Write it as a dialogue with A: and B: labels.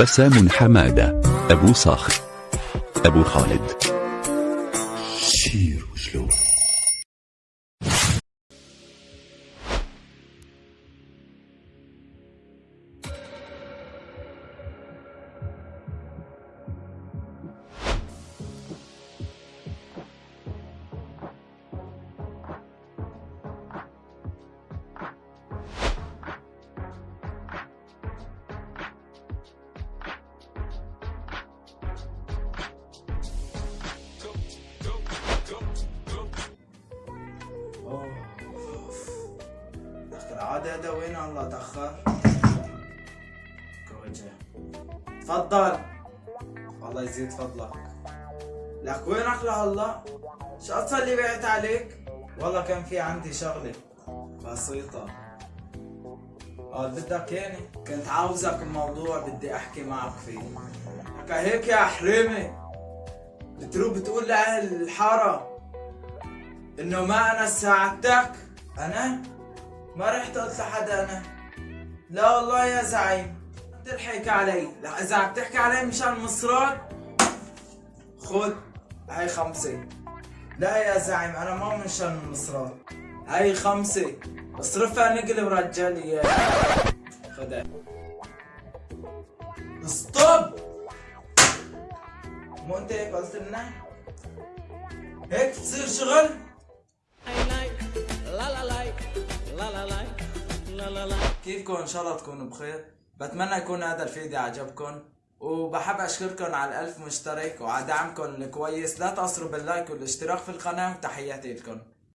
A: بسام حمادة أبو صخر أبو خالد.
B: شير وشلو
C: العادة هذا وين؟ الله تأخر. كوجه تفضل. الله يزيد فضلك. لك وينك الله؟ شو اللي بعت عليك؟ والله كان في عندي شغلة بسيطة. قال بدك يعني كنت عاوزك بموضوع بدي أحكي معك فيه. كهيك يا حريمي بتروح بتقول لأهل الحارة إنه ما أنا ساعدتك أنا؟ ما رحت قلت لحدا أنا. لا والله يا زعيم تلحق علي. لا إذا عم تحكي علي مشان مصرات خذ هاي خمسة. لا يا زعيم أنا ما مشان المصرات هاي خمسة. اصرفها نقلب رجالي إياها. خدها ستوب! مو أنت هيك قلت لنا؟ هيك تصير شغل؟ كيفكم؟ إن شاء الله تكونوا بخير. بتمنى يكون هذا الفيديو عجبكم. وبحب أشكركم على الألف مشترك وعلى دعمكم الكويس. لا تقصروا باللايك والاشتراك في القناة وتحياتي لكم.